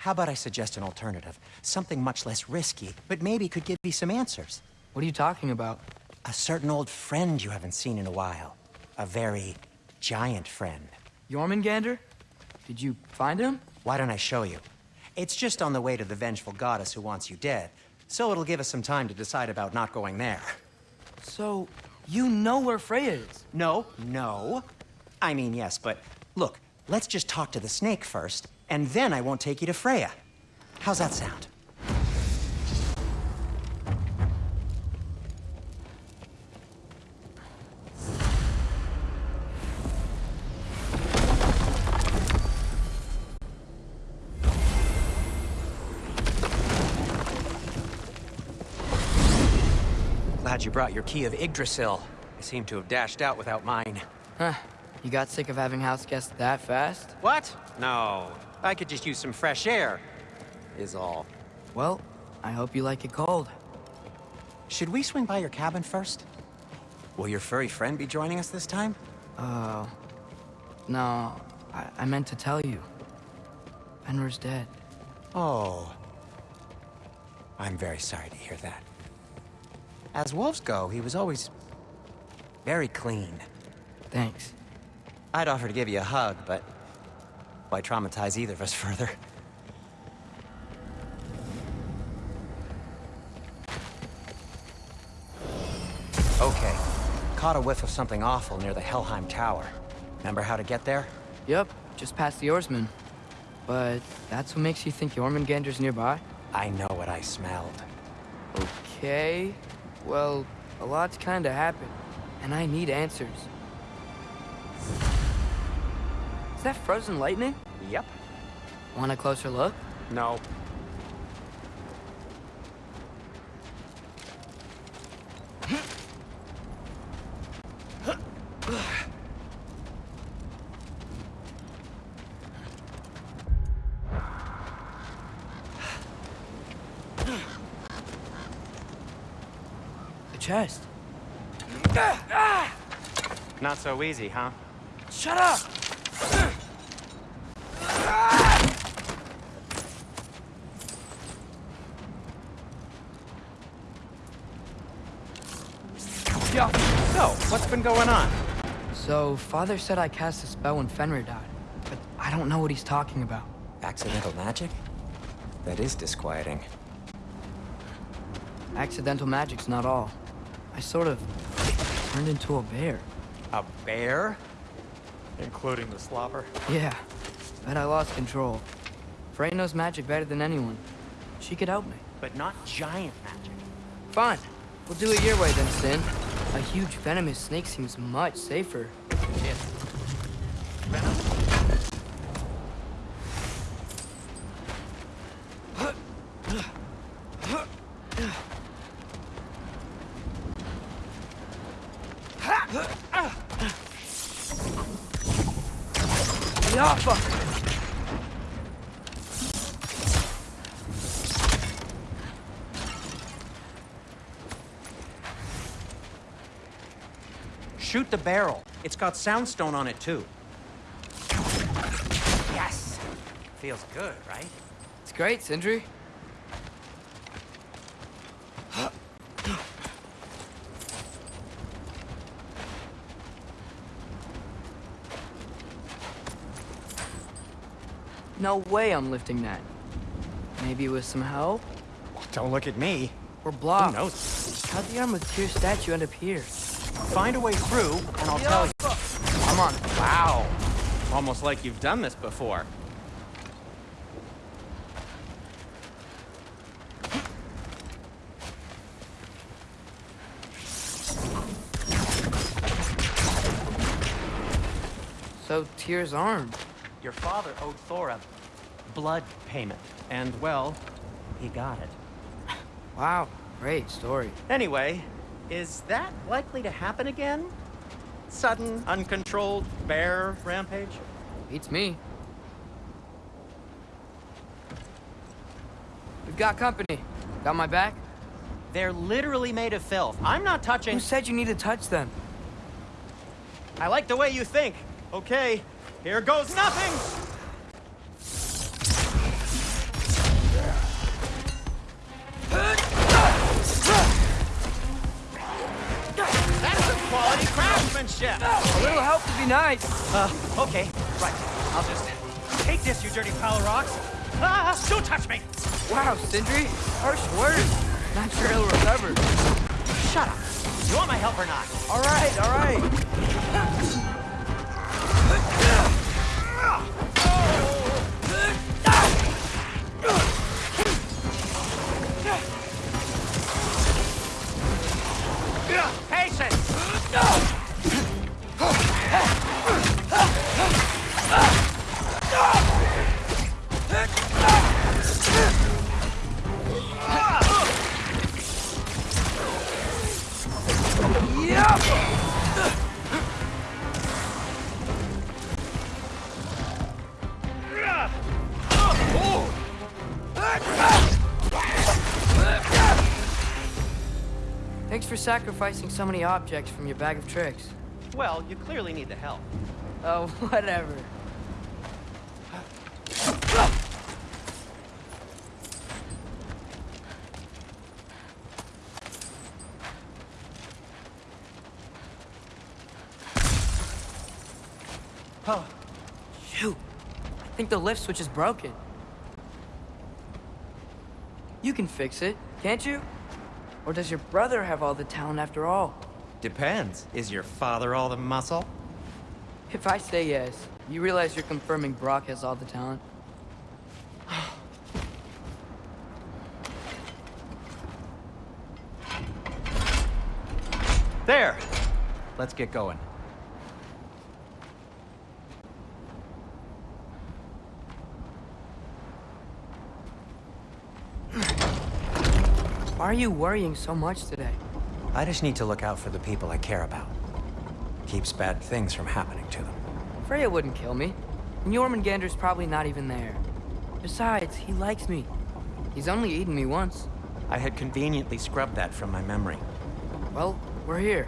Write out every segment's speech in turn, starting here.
How about I suggest an alternative? Something much less risky, but maybe could give you some answers. What are you talking about? A certain old friend you haven't seen in a while. A very giant friend. Jormungandr? Did you find him? Why don't I show you? It's just on the way to the vengeful goddess who wants you dead, so it'll give us some time to decide about not going there. So, you know where Freya is? No, no. I mean, yes, but look, let's just talk to the snake first, and then I won't take you to Freya. How's that sound? Glad you brought your key of Yggdrasil. I seem to have dashed out without mine. Huh. You got sick of having house guests that fast? What? No. I could just use some fresh air. Is all. Well, I hope you like it cold. Should we swing by your cabin first? Will your furry friend be joining us this time? Uh... No, I, I meant to tell you. Fenrir's dead. Oh. I'm very sorry to hear that. As wolves go, he was always... very clean. Thanks. I'd offer to give you a hug, but... why traumatize either of us further? Okay. Caught a whiff of something awful near the Helheim Tower. Remember how to get there? Yep, just past the oarsman. But that's what makes you think Jormungandr's nearby? I know what I smelled. Okay. Well, a lot's kinda happened, and I need answers. Is that frozen lightning? Yep. Want a closer look? No. The chest. Not so easy, huh? Shut up! Yeah. So, what's been going on? So, Father said I cast a spell when Fenrir died, but I don't know what he's talking about. Accidental magic? That is disquieting. Accidental magic's not all. I sort of turned into a bear. A bear? Including the slobber. Yeah, but I lost control. Frey knows magic better than anyone. She could help me. But not giant magic. Fine. We'll do it your way then, Sin. A huge venomous snake seems much safer. Shit. Venom? Yappa! Shoot the barrel. It's got soundstone on it, too. Yes! Feels good, right? It's great, Sindri. No way I'm lifting that. Maybe with some help? Don't look at me. Or block. Who knows? How'd the arm with Tyr statue end up here? Find a way through, and I'll tell you. Come on. Wow. Almost like you've done this before. So, Tyr's arm. Your father owed Thor a blood payment, and, well, he got it. Wow, great story. Anyway, is that likely to happen again? Sudden, uncontrolled bear rampage? Beats me. We've got company. Got my back? They're literally made of filth. I'm not touching... Who said you need to touch them? I like the way you think. Okay, here goes nothing! Craftsmanship. A little help would be nice. Uh, okay, right. I'll just take this, you dirty pile of rocks. Ah, don't touch me! Wow, Sindri, harsh words. Not sure he'll recover. Shut up. You want my help or not? All right, all right. Sacrificing so many objects from your bag of tricks. Well, you clearly need the help. Oh, whatever. Oh, Shoot. I think the lift switch is broken. You can fix it, can't you? Or does your brother have all the talent after all? depends. Is your father all the muscle? If I say yes, you realize you're confirming Brok has all the talent? There! Let's get going. Are you worrying so much today? I just need to look out for the people I care about. Keeps bad things from happening to them. Freya wouldn't kill me. And Jormungandr's probably not even there. Besides, he likes me. He's only eaten me once. I had conveniently scrubbed that from my memory. Well, we're here.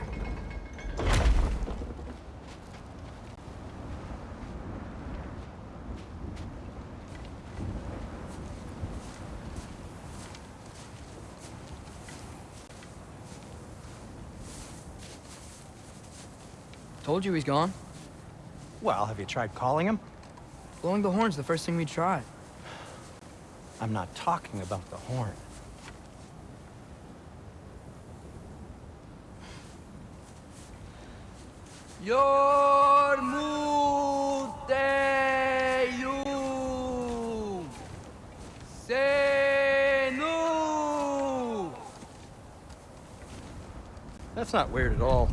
Told you he's gone. Well, have you tried calling him? Blowing the horn's the first thing we tried. I'm not talking about the horn. Yormuteyum Senu That's not weird at all.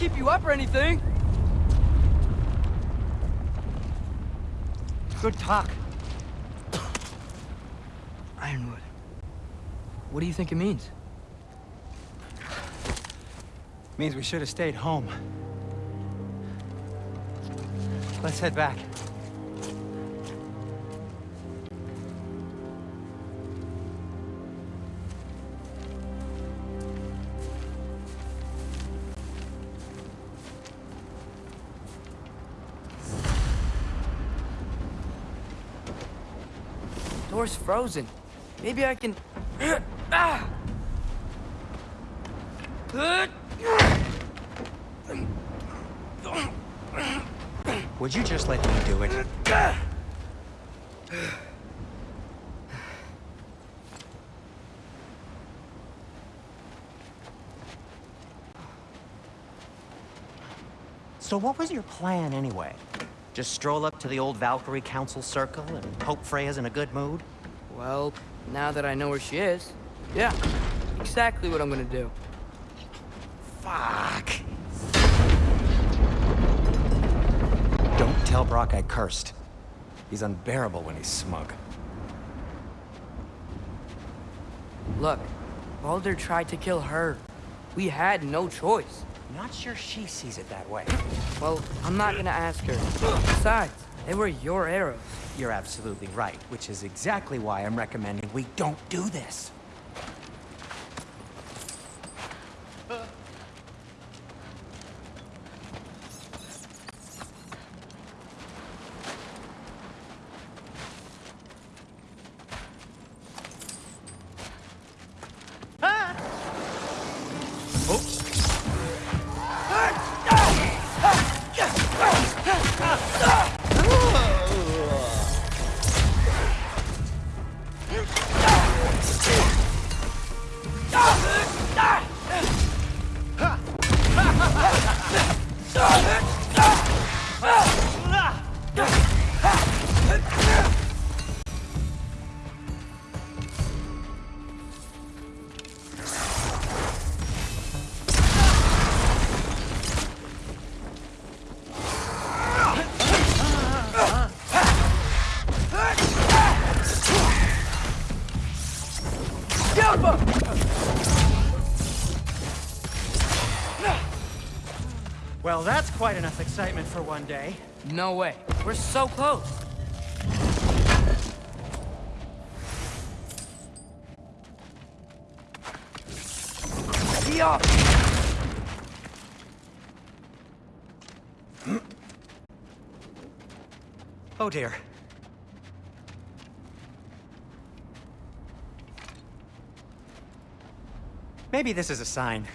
Keep you up or anything. Good talk. Ironwood. What do you think it means? Means we should have stayed home. Let's head back. Door's frozen. Maybe I can... Would you just let me do it? So what was your plan anyway? Just stroll up to the old Valkyrie Council Circle and hope Freya's in a good mood? Well, now that I know where she is, yeah, exactly what I'm gonna do. Fuck. Don't tell Brok I cursed. He's unbearable when he's smug. Look, Baldur tried to kill her. We had no choice. Not sure she sees it that way. Well, I'm not gonna ask her. Besides, they were your arrows. You're absolutely right, which is exactly why I'm recommending we don't do this. Quite enough excitement for one day. No way. We're so close. Yeah. Oh dear. Maybe this is a sign.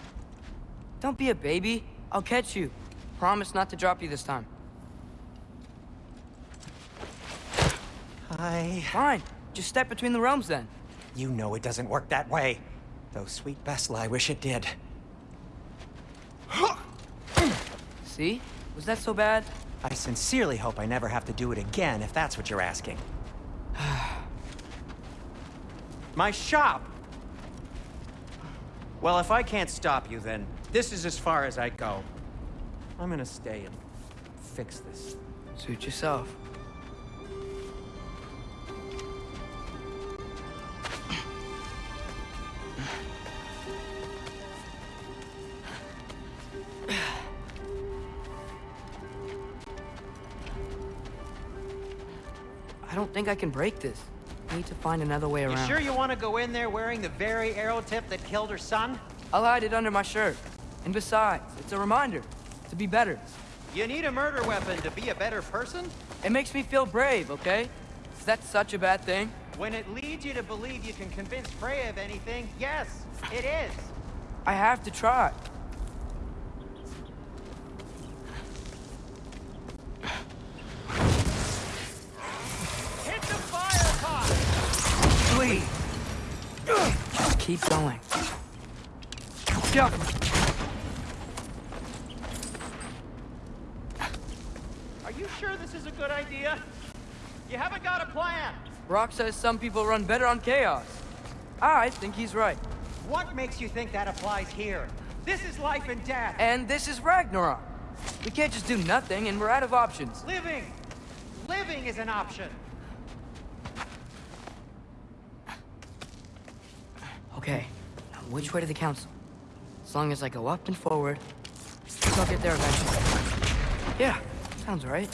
Don't be a baby. I'll catch you. Promise not to drop you this time. I... Fine. Just step between the realms then. You know it doesn't work that way. Though sweet Bessel, I wish it did. See? Was that so bad? I sincerely hope I never have to do it again, if that's what you're asking. My shop! Well, if I can't stop you, then this is as far as I go. I'm gonna stay and fix this. Suit yourself. I don't think I can break this. I need to find another way around. You around. sure you want to go in there wearing the very arrow tip that killed her son? I'll hide it under my shirt. And besides, it's a reminder to be better. You need a murder weapon to be a better person? It makes me feel brave, okay? Is that such a bad thing? When it leads you to believe you can convince Freya of anything, yes, it is. I have to try. Hit the fire pot! Please. Just keep going. Yeah. You sure this is a good idea? You haven't got a plan. Brok says some people run better on chaos. Ah, I think he's right. What makes you think that applies here? This is life and death. And this is Ragnarok. We can't just do nothing, and we're out of options. Living, Living is an option. Okay, now which way to the council? As long as I go up and forward, I'll get there eventually. Yeah, sounds right.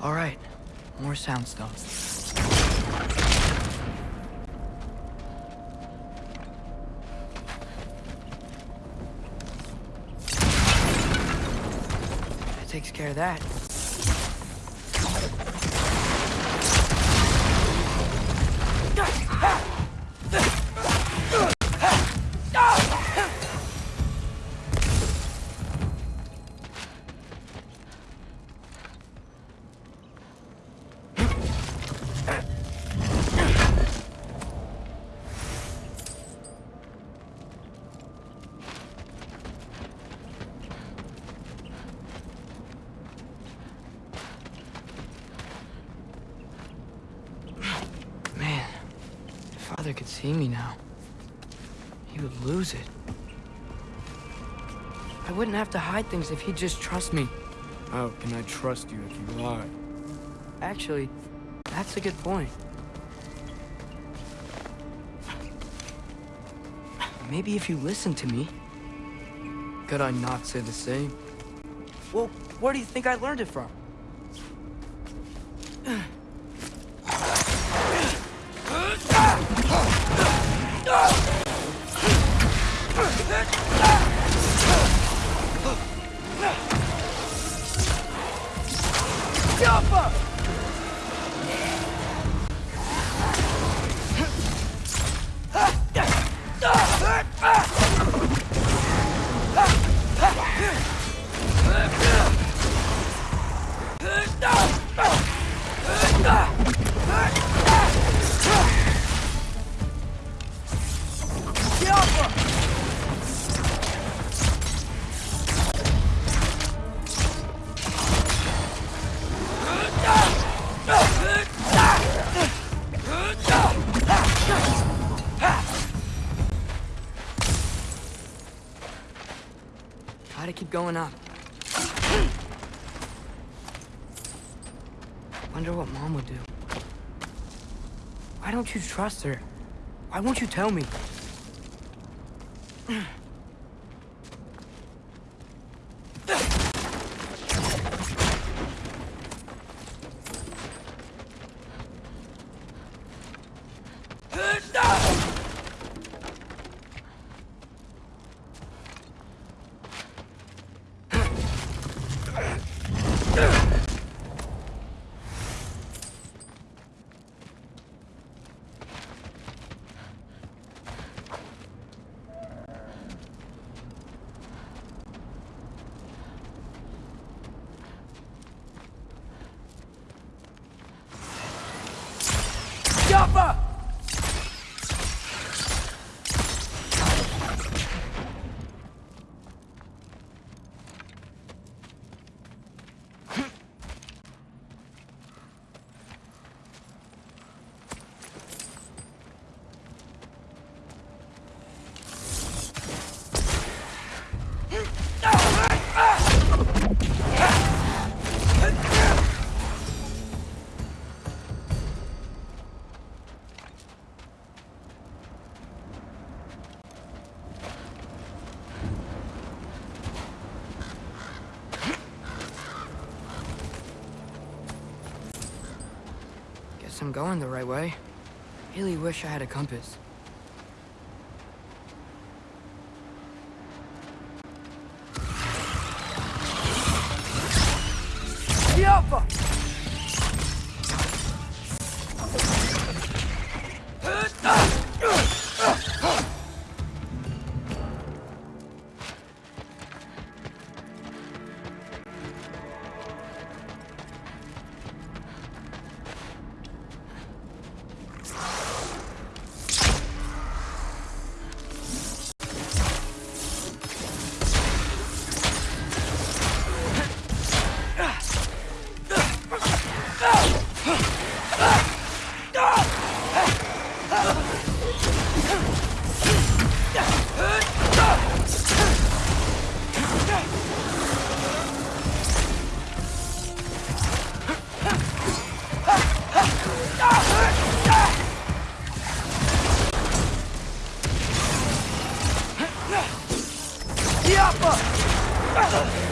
All right, more soundstone. That takes care of that. Wouldn't have to hide things if he'd just trust me. How can I trust you if you lie? Actually, that's a good point. Maybe if you listen to me. Could I not say the same? Well, where do you think I learned it from? You trust her? Why won't you tell me? I'm going the right way. Really wish I had a compass. Escapa!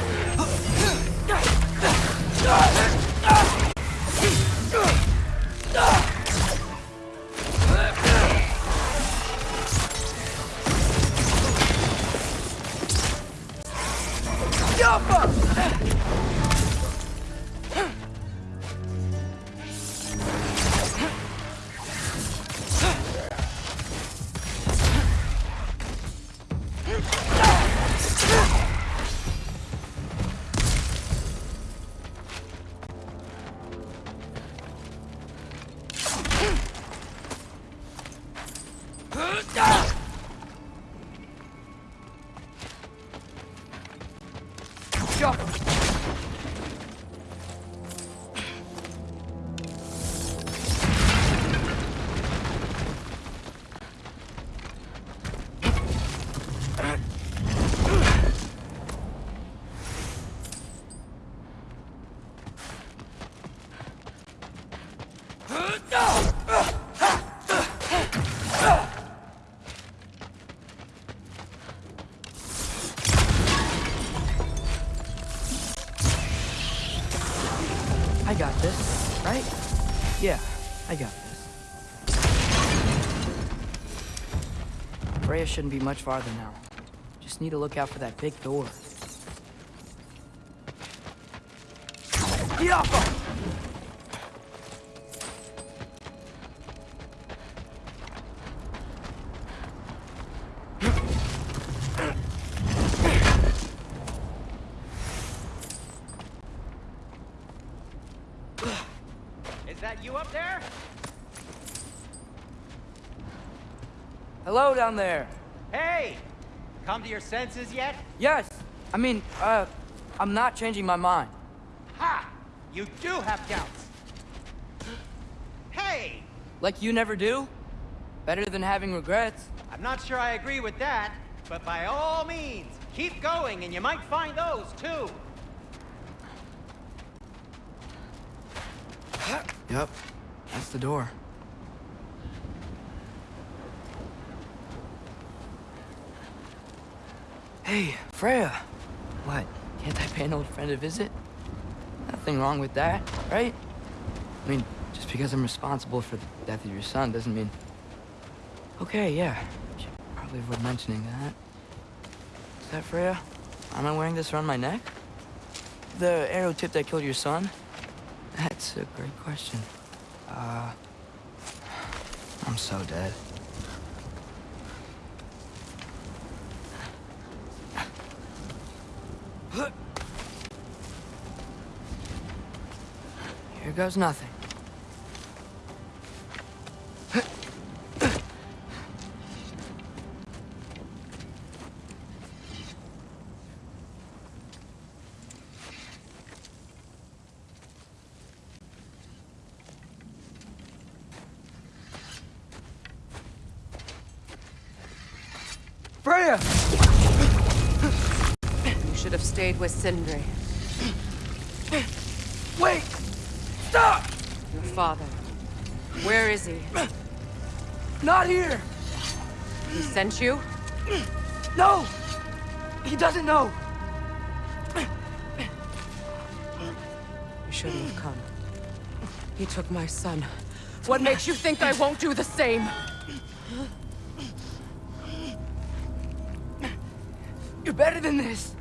I got this, right? Yeah, I got this. Freya shouldn't be much farther now. Just need to look out for that big door. Yappa! Is that you up there? Hello down there. Hey! Come to your senses yet? Yes, I mean, uh, I'm not changing my mind. Ha! You do have doubts. Hey! Like you never do? Better than having regrets. I'm not sure I agree with that, but by all means, keep going and you might find those too. Yep, that's the door. Hey, Freya. What? Can't I pay an old friend a visit? Nothing wrong with that, right? I mean, just because I'm responsible for the death of your son doesn't mean... Okay, yeah. Should probably avoid mentioning that. Is that Freya? Am I wearing this around my neck? The arrow tip that killed your son? That's a great question. Uh... I'm so dead. Goes nothing. Freya! You should have stayed with Sindri, Where is he? Not here! He sent you? No! He doesn't know! You shouldn't have come. He took my son. What makes you think I won't do the same? You're better than this!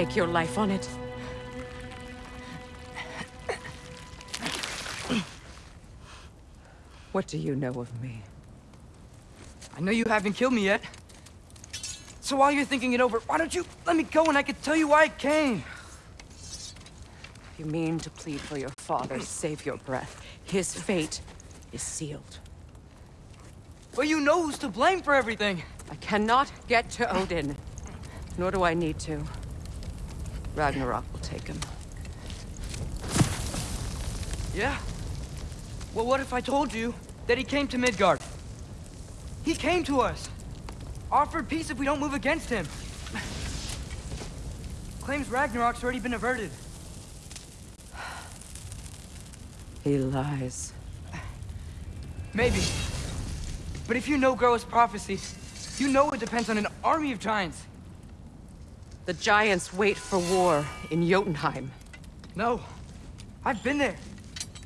Stake your life on it? What do you know of me? I know you haven't killed me yet. So while you're thinking it over, why don't you let me go and I can tell you why I came? If you mean to plead for your father, save your breath. His fate is sealed. Well, you know who's to blame for everything. I cannot get to Odin. Nor do I need to. Ragnarok will take him. Yeah? Well, what if I told you that he came to Midgard? He came to us. Offered peace if we don't move against him. Claims Ragnarok's already been averted. He lies. Maybe. But if you know Groa's prophecy, you know it depends on an army of giants. The giants wait for war in Jotunheim. No. I've been there.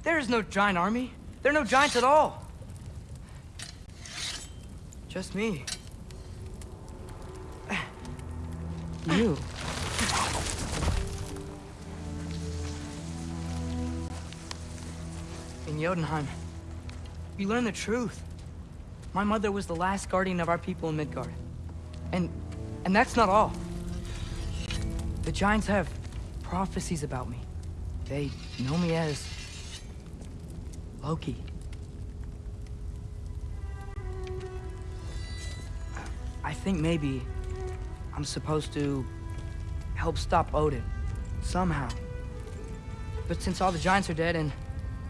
There is no giant army. There are no giants at all. Just me. You. In Jotunheim, we learn the truth. My mother was the last guardian of our people in Midgard. And... and that's not all. The Giants have prophecies about me. They know me as... Loki. I think maybe I'm supposed to help stop Odin. Somehow. But since all the Giants are dead and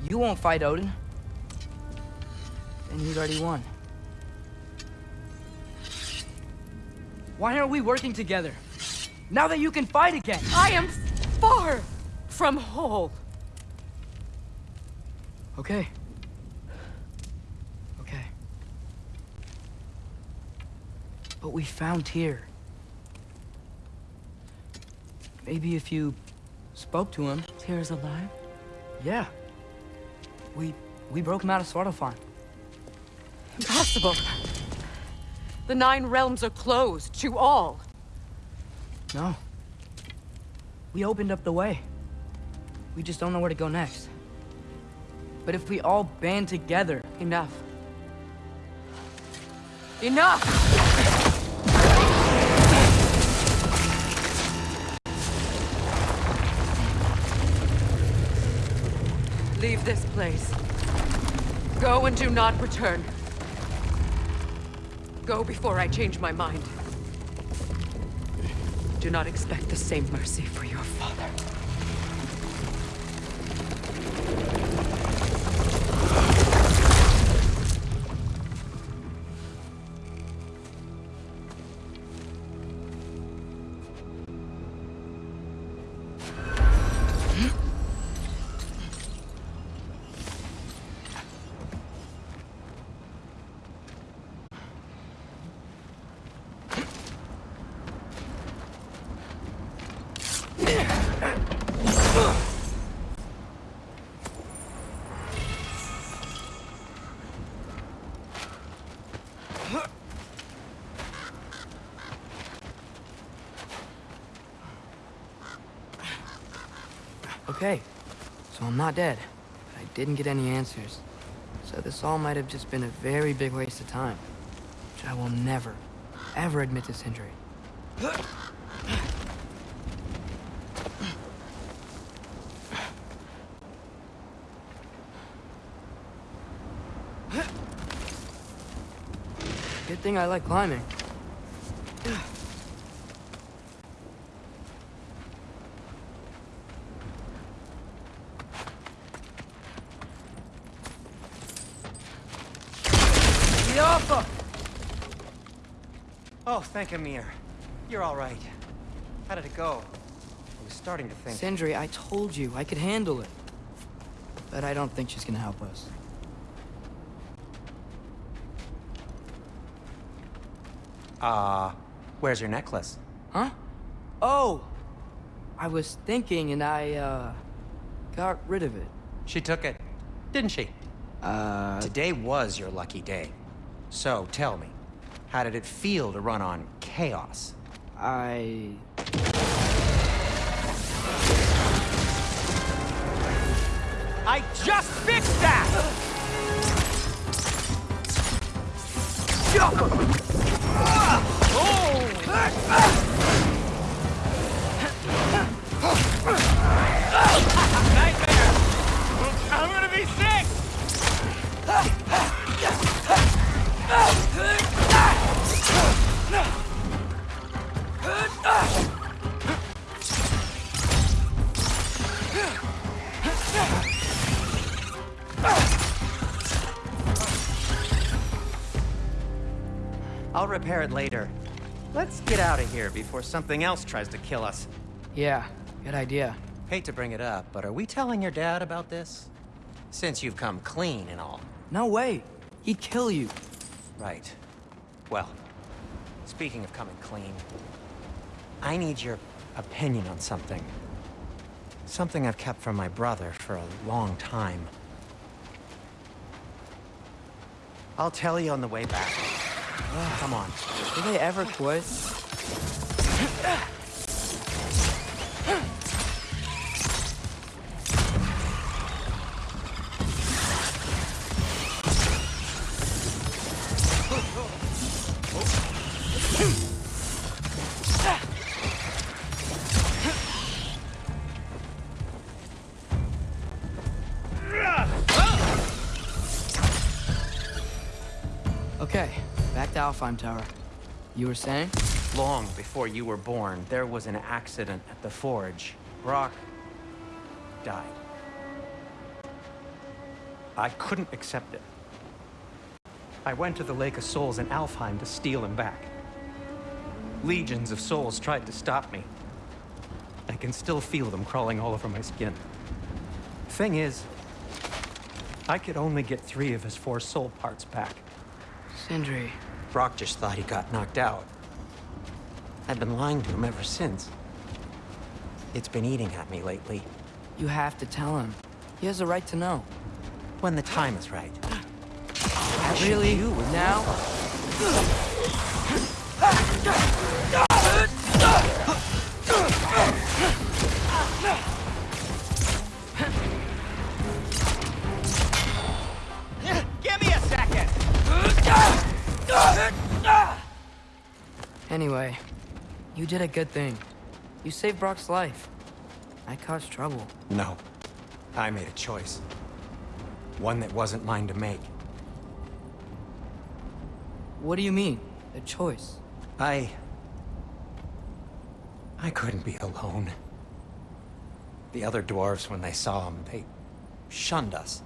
you won't fight Odin, then he's already won. Why aren't we working together? Now that you can fight again! I am far from whole. Okay. Okay. But we found Tyr. Maybe if you spoke to him. Tyr's alive? Yeah. We we broke him out of Svartalfheim. Impossible. The Nine Realms are closed to all. No. We opened up the way. We just don't know where to go next. But if we all band together... Enough. Enough! Leave this place. Go and do not return. Go before I change my mind. Do not expect the same mercy for your father. Okay, so I'm not dead. But I didn't get any answers. So this all might have just been a very big waste of time. Which I will never, ever admit to Sindri. Good thing I like climbing. Yaffa! Oh, thank Ymir. You're all right. How did it go? I was starting to think... Sindri, I told you I could handle it. But I don't think she's gonna help us. Uh, where's your necklace? Huh? Oh! I was thinking and I, uh, got rid of it. She took it, didn't she? Uh, Today was your lucky day. So tell me, how did it feel to run on chaos? I... I just fixed that! Oh! Nightmare! I'm gonna be sick! Repair it later. Let's get out of here before something else tries to kill us. Yeah, good idea. Hate to bring it up, but are we telling your dad about this? Since you've come clean and all. No way. He'd kill you. Right. Well, speaking of coming clean, I need your opinion on something. Something I've kept from my brother for a long time. I'll tell you on the way back. Come on. Do they ever quit? You were saying? Long before you were born, there was an accident at the forge. Brok died. I couldn't accept it. I went to the Lake of Souls in Alfheim to steal him back. Legions of souls tried to stop me. I can still feel them crawling all over my skin. Thing is, I could only get three of his four soul parts back. Sindri. Brok just thought he got knocked out. I've been lying to him ever since. It's been eating at me lately. You have to tell him. He has a right to know. When the time is right. Really? You Now? Anyway, you did a good thing. You saved Brok's life. I caused trouble. No. I made a choice. One that wasn't mine to make. What do you mean? A choice? I... I couldn't be alone. The other dwarves, when they saw him, they shunned us.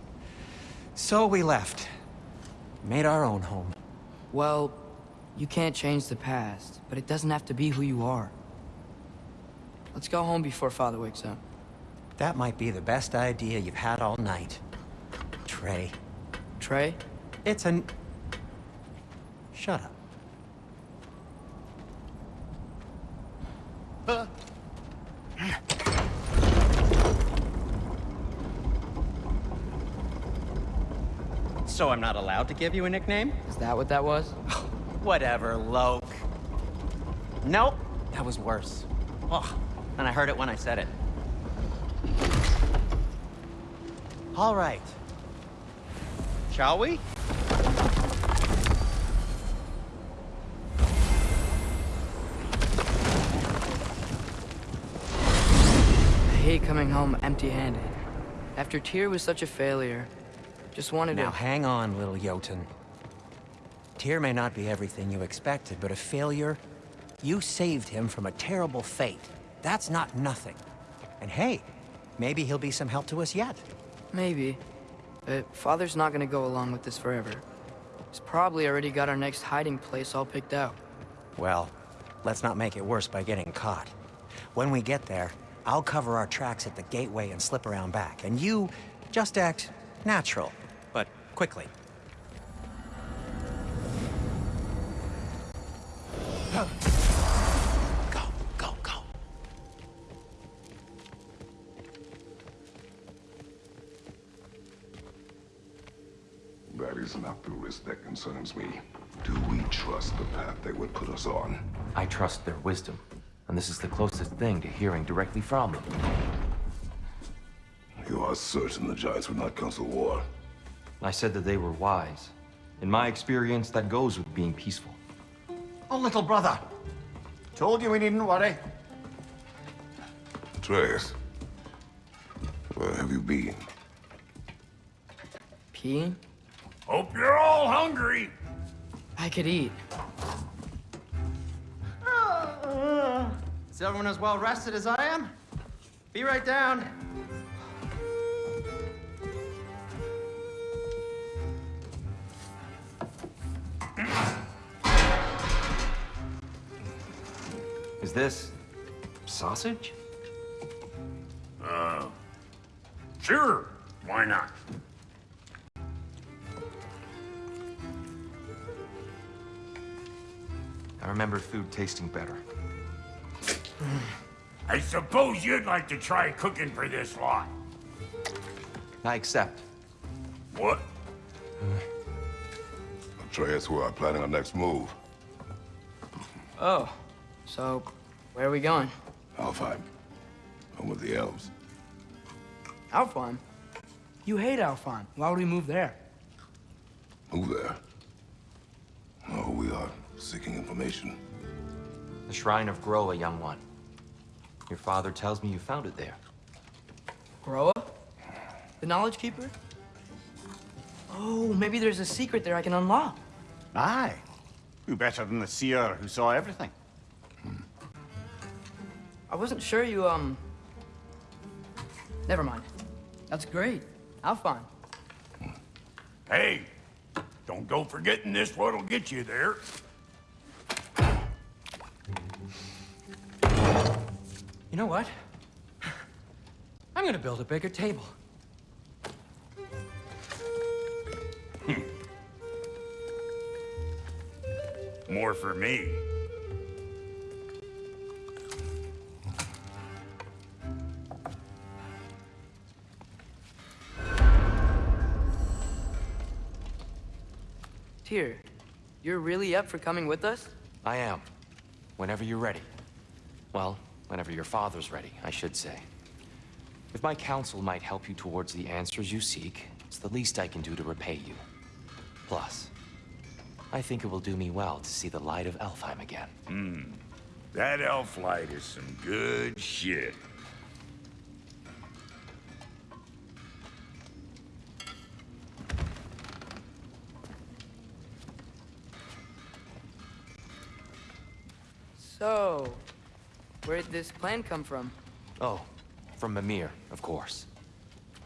So we left. Made our own home. Well, you can't change the past, but it doesn't have to be who you are. Let's go home before Father wakes up. That might be the best idea you've had all night. Trey. Trey? It's an... Shut up. Uh. So I'm not allowed to give you a nickname? Is that what that was? Whatever, Loke. Nope, that was worse. Oh, and I heard it when I said it. All right. Shall we? I hate coming home empty-handed. After Tyr was such a failure, just wanted Now to... Now hang on, little Jotun. Tyr may not be everything you expected, but a failure? You saved him from a terrible fate. That's not nothing. And hey, maybe he'll be some help to us yet. Maybe. But Father's not gonna go along with this forever. He's probably already got our next hiding place all picked out. Well, let's not make it worse by getting caught. When we get there, I'll cover our tracks at the gateway and slip around back, and you just act natural, but quickly. Go. Go, go, go. That is not the risk that concerns me. Do we trust the path they would put us on? I trust their wisdom. And this is the closest thing to hearing directly from them. You are certain the Giants would not counsel war? I said that they were wise. In my experience, that goes with being peaceful. Oh, little brother. Told you we needn't worry. Atreus, where have you been? Peeing? Hope you're all hungry. I could eat. Is everyone as well rested as I am? Be right down. Is this... sausage? Uh, sure. Why not? I remember food tasting better. I suppose you'd like to try cooking for this lot. I accept. What? Atreus, we are planning our next move. Oh, so where are we going? Alfheim. Home with the elves. Alfheim? You hate Alfheim. Why would we move there? Move there. No, we are seeking information. The Shrine of Groa, young one. Your father tells me you found it there. Groa? The Knowledge Keeper? Oh, maybe there's a secret there I can unlock. Aye. Who better than the seer who saw everything? I wasn't sure you, um... Never mind. That's great. Alfheim. Hey, don't go forgetting this what'll get you there. You know what? I'm gonna build a bigger table. More for me. Tyr, you're really up for coming with us? I am. Whenever you're ready. Well, whenever your father's ready, I should say. If my counsel might help you towards the answers you seek, it's the least I can do to repay you. Plus, I think it will do me well to see the light of Alfheim again. Hmm. That elf light is some good shit. So, where did this plan come from? Oh, from Mimir, of course.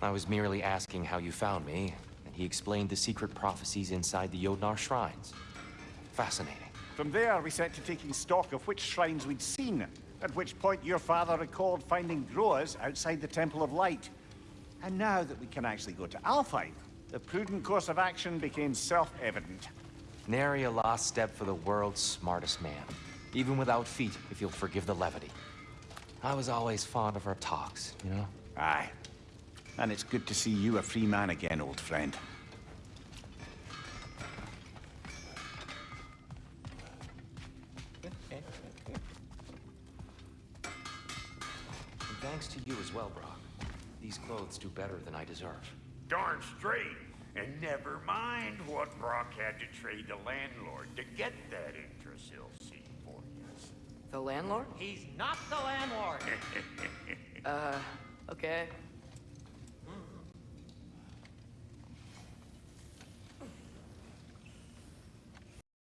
I was merely asking how you found me, and he explained the secret prophecies inside the Jötnar shrines. Fascinating. From there, we set to taking stock of which shrines we'd seen, at which point your father recalled finding Groas outside the Temple of Light. And now that we can actually go to Alfheim, the prudent course of action became self-evident. Nary a lost step for the world's smartest man. Even without feet, if you'll forgive the levity. I was always fond of our talks, you know? Aye. And it's good to see you a free man again, old friend. And thanks to you as well, Brok. These clothes do better than I deserve. Darn straight. And never mind what Brok had to trade the landlord to get that Yggdrasil seat for you. The landlord? He's not the landlord. Uh, okay.